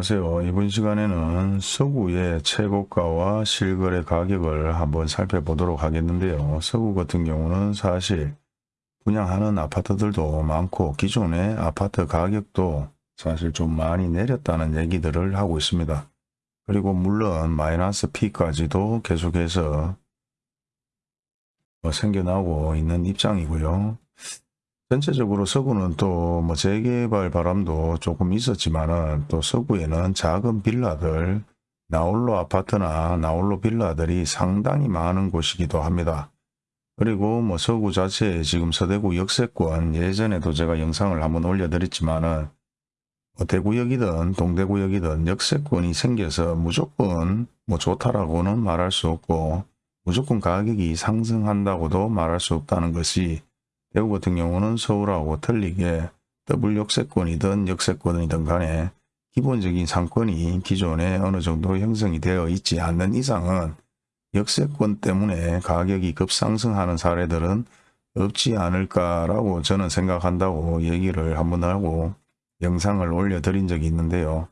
안녕하세요. 이번 시간에는 서구의 최고가와 실거래 가격을 한번 살펴보도록 하겠는데요. 서구 같은 경우는 사실 분양하는 아파트들도 많고 기존의 아파트 가격도 사실 좀 많이 내렸다는 얘기들을 하고 있습니다. 그리고 물론 마이너스 P까지도 계속해서 뭐 생겨나고 있는 입장이고요. 전체적으로 서구는 또 뭐 재개발 바람도 조금 있었지만은 또 서구에는 작은 빌라들, 나홀로 아파트나 나홀로 빌라들이 상당히 많은 곳이기도 합니다. 그리고 뭐 서구 자체에 지금 서대구 역세권 예전에도 제가 영상을 한번 올려드렸지만은 뭐 대구역이든 동대구역이든 역세권이 생겨서 무조건 뭐 좋다라고는 말할 수 없고 무조건 가격이 상승한다고도 말할 수 없다는 것이 대구 같은 경우는 서울하고 틀리게 더블 역세권이든 역세권이든 간에 기본적인 상권이 기존에 어느 정도 형성이 되어 있지 않는 이상은 역세권 때문에 가격이 급상승하는 사례들은 없지 않을까라고 저는 생각한다고 얘기를 한번 하고 영상을 올려드린 적이 있는데요.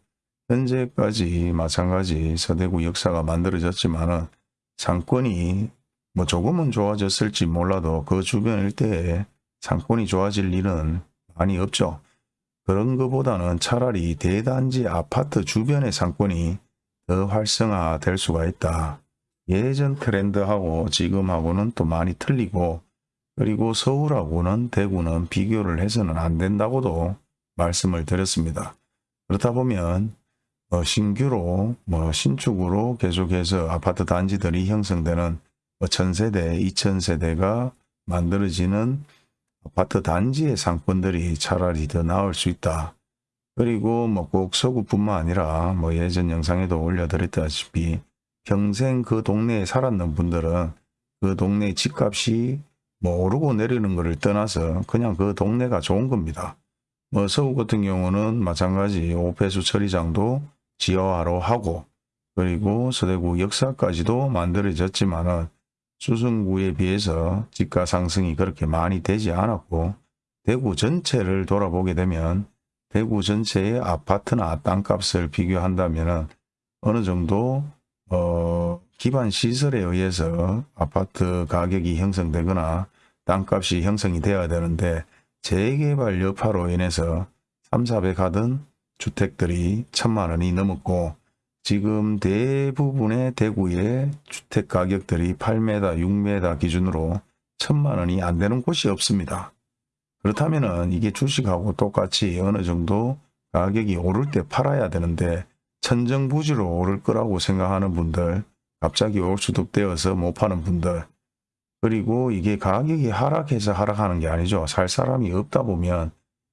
현재까지 마찬가지 서대구 역사가 만들어졌지만 상권이 뭐 조금은 좋아졌을지 몰라도 그 주변 일대에 상권이 좋아질 일은 많이 없죠. 그런 것보다는 차라리 대단지 아파트 주변의 상권이 더 활성화될 수가 있다. 예전 트렌드하고 지금하고는 또 많이 틀리고 그리고 서울하고는 대구는 비교를 해서는 안 된다고도 말씀을 드렸습니다. 그렇다 보면 어 신규로 뭐 신축으로 계속해서 아파트 단지들이 형성되는 뭐 천세대, 이천세대가 만들어지는 아파트 단지의 상권들이 차라리 더 나을 수 있다. 그리고 뭐 꼭 서구뿐만 아니라 뭐 예전 영상에도 올려드렸다시피 평생 그 동네에 살았는 분들은 그 동네 집값이 뭐 오르고 내리는 것을 떠나서 그냥 그 동네가 좋은 겁니다. 뭐 서구 같은 경우는 마찬가지 오폐수 처리장도 지하화로 하고 그리고 서대구 역사까지도 만들어졌지만은 수성구에 비해서 집가 상승이 그렇게 많이 되지 않았고 대구 전체를 돌아보게 되면 대구 전체의 아파트나 땅값을 비교한다면 어느 정도 어, 기반 시설에 의해서 아파트 가격이 형성되거나 땅값이 형성이 되어야 되는데 재개발 여파로 인해서 3, 400 하던 주택들이 천만 원이 넘었고 지금 대부분의 대구의 주택 가격들이 8m, 6m 기준으로 천만 원이 안 되는 곳이 없습니다. 그렇다면 이게 주식하고 똑같이 어느 정도 가격이 오를 때 팔아야 되는데 천정부지로 오를 거라고 생각하는 분들 갑자기 올 수독되어서 못 파는 분들 그리고 이게 가격이 하락해서 하락하는 게 아니죠. 살 사람이 없다 보면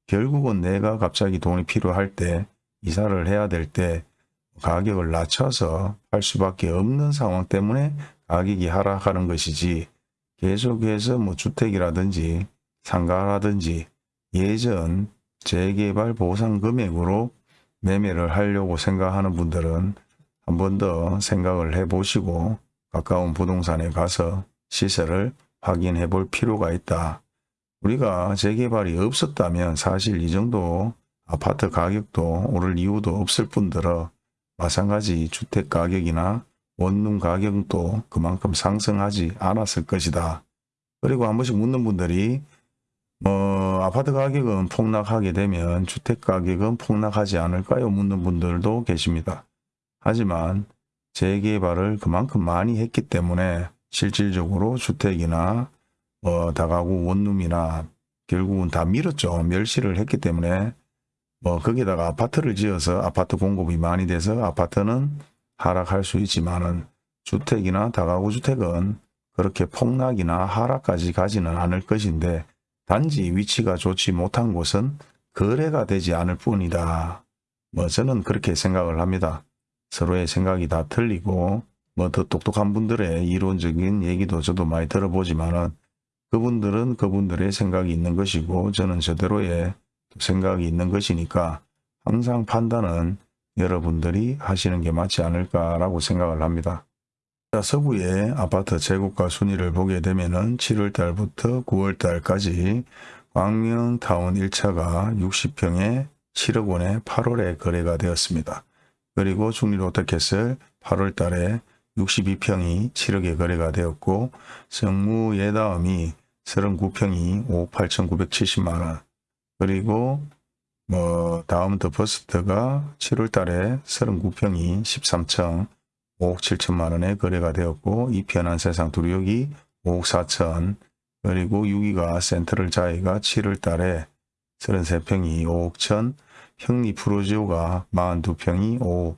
결국은 내가 갑자기 돈이 필요할 때 이사를 해야 될때 가격을 낮춰서 팔 수밖에 없는 상황 때문에 가격이 하락하는 것이지 계속해서 뭐 주택이라든지 상가라든지 예전 재개발 보상 금액으로 매매를 하려고 생각하는 분들은 한 번 더 생각을 해 보시고 가까운 부동산에 가서 시세를 확인해 볼 필요가 있다. 우리가 재개발이 없었다면 사실 이 정도 아파트 가격도 오를 이유도 없을 뿐더러 마찬가지 주택 가격이나 원룸 가격도 그만큼 상승하지 않았을 것이다. 그리고 한 번씩 묻는 분들이 뭐 아파트 가격은 폭락하게 되면 주택 가격은 폭락하지 않을까요? 묻는 분들도 계십니다. 하지만 재개발을 그만큼 많이 했기 때문에 실질적으로 주택이나 뭐 다가구 원룸이나 결국은 다 밀었죠. 멸시를 했기 때문에 뭐 거기다가 아파트를 지어서 아파트 공급이 많이 돼서 아파트는 하락할 수 있지만은 주택이나 다가구 주택은 그렇게 폭락이나 하락까지 가지는 않을 것인데 단지 위치가 좋지 못한 곳은 거래가 되지 않을 뿐이다. 뭐 저는 그렇게 생각을 합니다. 서로의 생각이 다 틀리고 뭐 더 똑똑한 분들의 이론적인 얘기도 저도 많이 들어보지만은 그분들은 그분들의 생각이 있는 것이고 저는 저대로의 생각이 있는 것이니까 항상 판단은 여러분들이 하시는 게 맞지 않을까라고 생각을 합니다. 서구의 아파트 재고가 순위를 보게 되면 7월달부터 9월달까지 광명타운 1차가 60평에 7억 원에 8월에 거래가 되었습니다. 그리고 중리롯데캐슬 8월 달에 62평이 7억에 거래가 되었고 성무 예다음이 39평이 5억 8,970만원 그리고 뭐 다음 더 퍼스트가 7월 달에 39평이 13층 5억 7천만 원에 거래가 되었고 이 편한 세상 두류역이 5억 4천. 그리고 6위가 센트럴 자이가 7월 달에 33평이 5억 천. 형리 푸르지오가 42평이 5억.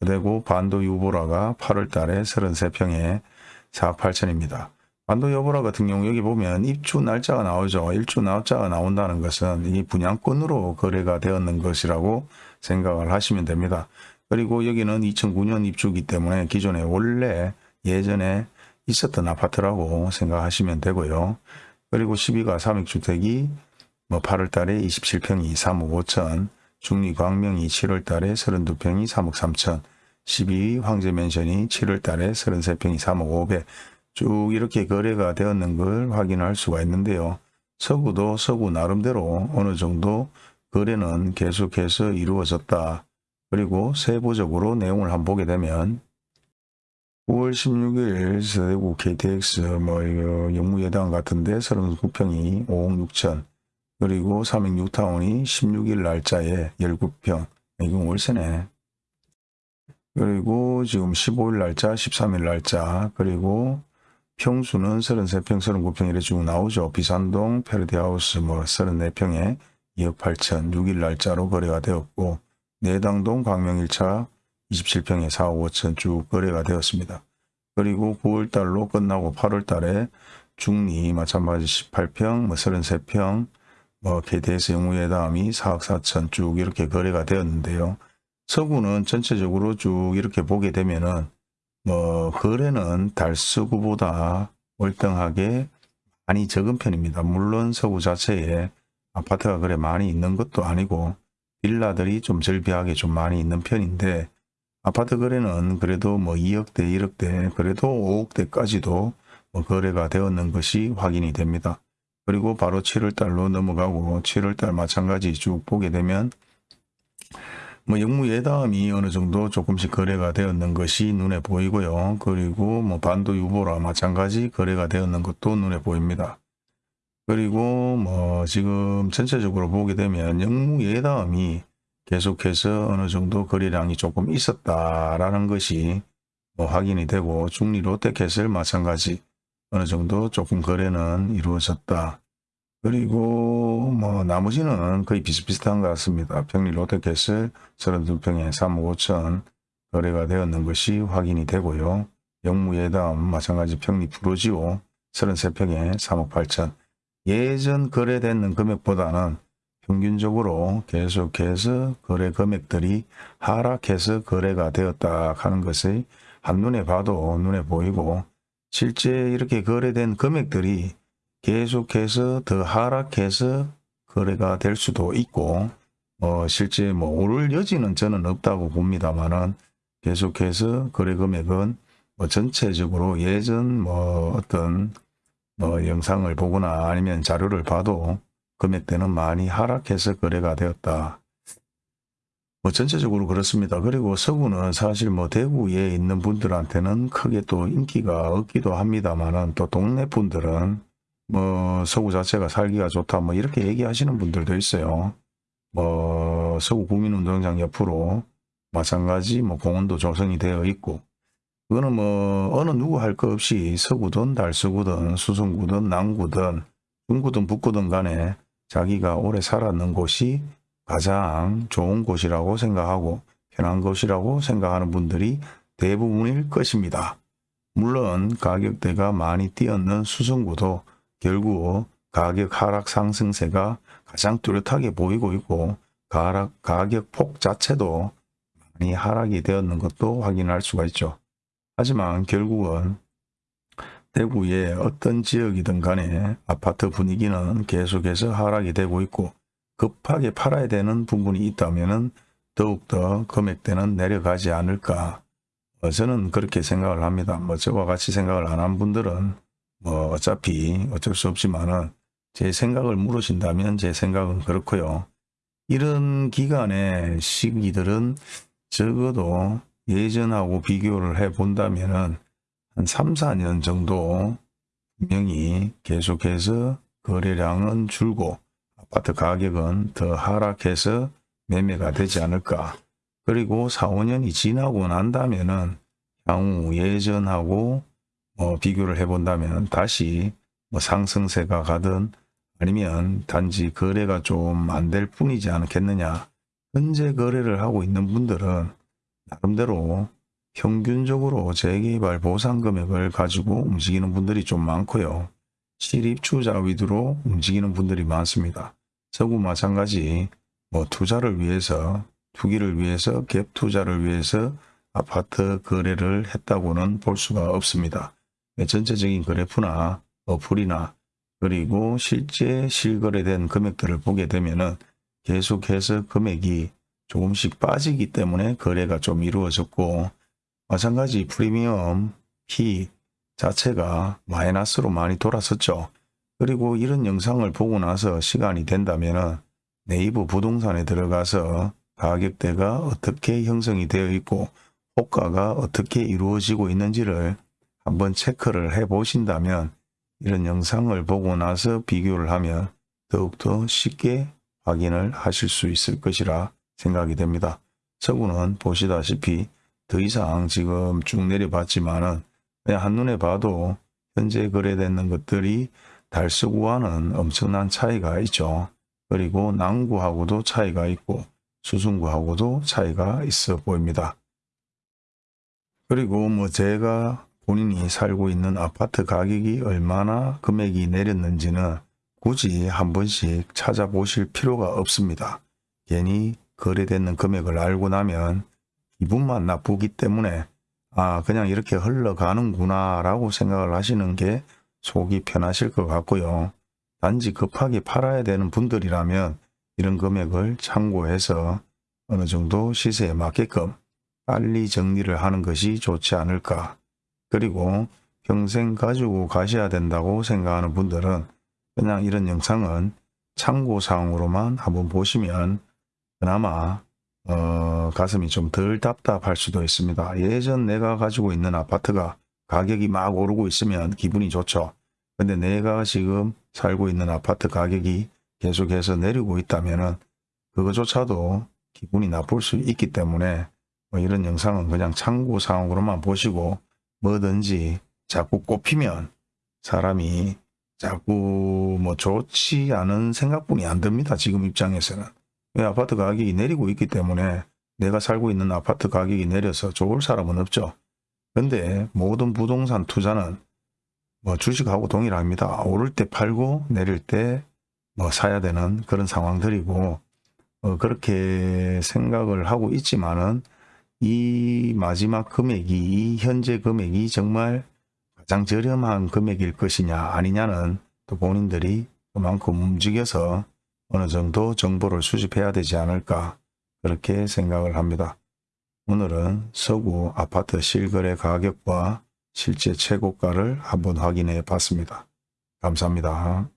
그리고 반도 유보라가 8월 달에 33평에 4억 8천입니다. 반도 유보라 같은 경우 여기 보면 입주 날짜가 나오죠. 일주 날짜가 나온다는 것은 이 분양권으로 거래가 되었는 것이라고 생각을 하시면 됩니다. 그리고 여기는 2009년 입주기 때문에 기존에 원래 예전에 있었던 아파트라고 생각하시면 되고요. 그리고 12가 삼익주택이 뭐 8월 달에 27평이 3억 5천, 중리 광명이 7월 달에 32평이 3억 3천, 12위 황제맨션이 7월 달에 33평이 3억 5백, 쭉 이렇게 거래가 되었는 걸 확인할 수가 있는데요. 서구도 서구 나름대로 어느 정도 거래는 계속해서 이루어졌다. 그리고 세부적으로 내용을 한번 보게 되면 9월 16일 서대구 KTX 뭐 영무예당 같은데 39평이 5억 6천 그리고 삼익 뉴타운이 16일 날짜에 19평 이건 월세네 그리고 지금 15일 날짜 13일 날짜 그리고 평수는 33평 39평 이래 쭉 나오죠 비산동 페르디하우스 뭐 34평에 2억 8천 6일 날짜로 거래가 되었고 내당동 광명 1차 27평에 4억 5천 쭉 거래가 되었습니다. 그리고 9월달로 끝나고 8월달에 중리 마찬가지 18평, 뭐 33평, 뭐 KTS 영우의 다음이 4억 4천 쭉 이렇게 거래가 되었는데요. 서구는 전체적으로 쭉 이렇게 보게 되면은 뭐 거래는 달서구보다 월등하게 많이 적은 편입니다. 물론 서구 자체에 아파트가 그래 많이 있는 것도 아니고 빌라들이 좀 절비하게 좀 많이 있는 편인데 아파트 거래는 그래도 뭐 2억대 1억대 그래도 5억대까지도 뭐 거래가 되었는 것이 확인이 됩니다. 그리고 바로 7월달로 넘어가고 7월달 마찬가지 쭉 보게 되면 뭐 영무 예담이 어느 정도 조금씩 거래가 되었는 것이 눈에 보이고요. 그리고 뭐 반도 유보라 마찬가지 거래가 되었는 것도 눈에 보입니다. 그리고 뭐 지금 전체적으로 보게 되면 영무 예담이 계속해서 어느 정도 거래량이 조금 있었다라는 것이 뭐 확인이 되고 중리 롯데캐슬 마찬가지 어느 정도 조금 거래는 이루어졌다. 그리고 뭐 나머지는 거의 비슷비슷한 것 같습니다. 평리 롯데캐슬 32평에 3억 5천 거래가 되었는 것이 확인이 되고요. 영무예담 마찬가지 평리 프로지오 33평에 3억 8천 예전 거래되는 금액보다는 평균적으로 계속해서 거래 금액들이 하락해서 거래가 되었다 하는 것이 한눈에 봐도 눈에 보이고 실제 이렇게 거래된 금액들이 계속해서 더 하락해서 거래가 될 수도 있고 어 실제 뭐 오를 여지는 저는 없다고 봅니다만은 계속해서 거래 금액은 뭐 전체적으로 예전 뭐 어떤 뭐 영상을 보거나 아니면 자료를 봐도 금액대는 많이 하락해서 거래가 되었다. 뭐 전체적으로 그렇습니다. 그리고 서구는 사실 뭐 대구에 있는 분들한테는 크게 또 인기가 없기도 합니다만은 또 동네 분들은 뭐 서구 자체가 살기가 좋다 뭐 이렇게 얘기하시는 분들도 있어요. 뭐 서구 국민운동장 옆으로 마찬가지 뭐 공원도 조성이 되어 있고 그거는 뭐 어느 누구 할 것 없이 서구든 달서구든 수성구든 남구든 중구든 북구든 간에 자기가 오래 살았는 곳이 가장 좋은 곳이라고 생각하고 편한 곳이라고 생각하는 분들이 대부분일 것입니다. 물론 가격대가 많이 뛰었는 수성구도 결국 가격 하락 상승세가 가장 뚜렷하게 보이고 있고 가격 폭 자체도 많이 하락이 되었는 것도 확인할 수가 있죠. 하지만 결국은 대구의 어떤 지역이든 간에 아파트 분위기는 계속해서 하락이 되고 있고 급하게 팔아야 되는 부분이 있다면 더욱더 금액대는 내려가지 않을까 어, 저는 그렇게 생각을 합니다. 뭐 저와 같이 생각을 안 한 분들은 뭐 어차피 어쩔 수 없지만은 제 생각을 물으신다면 제 생각은 그렇고요. 이런 기간의 시기들은 적어도 예전하고 비교를 해 본다면 은 한 3, 4년 정도 분명히 계속해서 거래량은 줄고 아파트 가격은 더 하락해서 매매가 되지 않을까. 그리고 4, 5년이 지나고 난다면 은 향후 예전하고 뭐 비교를 해본다면 다시 뭐 상승세가 가든 아니면 단지 거래가 좀 안 될 뿐이지 않겠느냐. 현재 거래를 하고 있는 분들은 나름대로 평균적으로 재개발 보상 금액을 가지고 움직이는 분들이 좀 많고요. 실입투자 위주로 움직이는 분들이 많습니다. 서구 마찬가지 뭐 투자를 위해서 투기를 위해서 갭 투자를 위해서 아파트 거래를 했다고는 볼 수가 없습니다. 전체적인 그래프나 어플이나 그리고 실제 실거래된 금액들을 보게 되면은 계속해서 금액이 조금씩 빠지기 때문에 거래가 좀 이루어졌고 마찬가지 프리미엄 피 자체가 마이너스로 많이 돌았었죠. 그리고 이런 영상을 보고 나서 시간이 된다면 네이버 부동산에 들어가서 가격대가 어떻게 형성이 되어 있고 호가가 어떻게 이루어지고 있는지를 한번 체크를 해 보신다면 이런 영상을 보고 나서 비교를 하면 더욱더 쉽게 확인을 하실 수 있을 것이라 생각이 됩니다. 서구는 보시다시피 더 이상 지금 쭉 내려봤지만은 그냥 한눈에 봐도 현재 거래되는 것들이 달서구와는 엄청난 차이가 있죠. 그리고 남구하고도 차이가 있고 수승구하고도 차이가 있어 보입니다. 그리고 뭐 제가 본인이 살고 있는 아파트 가격이 얼마나 금액이 내렸는지는 굳이 한 번씩 찾아보실 필요가 없습니다. 괜히 거래되는 금액을 알고 나면 기분만 나쁘기 때문에 아 그냥 이렇게 흘러가는구나 라고 생각을 하시는 게 속이 편하실 것 같고요. 단지 급하게 팔아야 되는 분들이라면 이런 금액을 참고해서 어느 정도 시세에 맞게끔 빨리 정리를 하는 것이 좋지 않을까. 그리고 평생 가지고 가셔야 된다고 생각하는 분들은 그냥 이런 영상은 참고사항으로만 한번 보시면 그나마 어, 가슴이 좀 덜 답답할 수도 있습니다. 예전 내가 가지고 있는 아파트가 가격이 막 오르고 있으면 기분이 좋죠. 근데 내가 지금 살고 있는 아파트 가격이 계속해서 내리고 있다면 그거조차도 기분이 나쁠 수 있기 때문에 뭐 이런 영상은 그냥 참고사항으로만 보시고 뭐든지 자꾸 꼽히면 사람이 자꾸 뭐 좋지 않은 생각뿐이 안 듭니다. 지금 입장에서는. 왜 아파트 가격이 내리고 있기 때문에 내가 살고 있는 아파트 가격이 내려서 좋을 사람은 없죠. 근데 모든 부동산 투자는 뭐 주식하고 동일합니다. 오를 때 팔고 내릴 때 뭐 사야 되는 그런 상황들이고 어 그렇게 생각을 하고 있지만은 이 마지막 금액이 이 현재 금액이 정말 가장 저렴한 금액일 것이냐 아니냐는 또 본인들이 그만큼 움직여서 어느 정도 정보를 수집해야 되지 않을까 그렇게 생각을 합니다. 오늘은 서구 아파트 실거래 가격과 실제 최고가를 한번 확인해 봤습니다. 감사합니다.